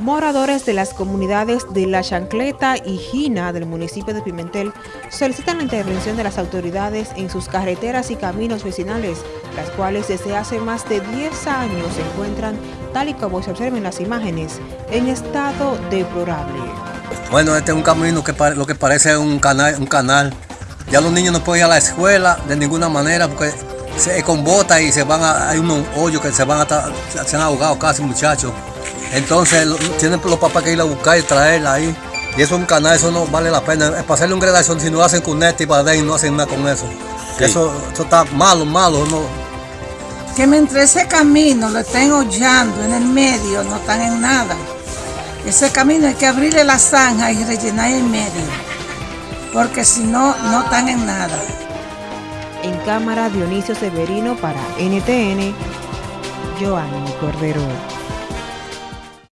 Moradores de las comunidades de La Chancleta y Gina del municipio de Pimentel solicitan la intervención de las autoridades en sus carreteras y caminos vecinales, las cuales desde hace más de 10 años se encuentran, tal y como se observa en las imágenes, en estado deplorable. Bueno, este es un camino que lo que parece un canal, un canal. Ya los niños no pueden ir a la escuela de ninguna manera porque se con bota y se van a, hay unos hoyos que se van a se han ahogado casi muchachos. Entonces tienen los papás que ir a buscar y traerla ahí. Y eso es un canal, eso no vale la pena. Es para hacerle un gradación, si no lo hacen con este y para y no hacen nada con eso. eso. Eso está malo, malo. No. Que mientras ese camino lo estén hollando en el medio, no están en nada. Ese camino hay que abrirle la zanja y rellenar el medio. Porque si no, no están en nada. En cámara Dionisio Severino para NTN, Joanny Cordero.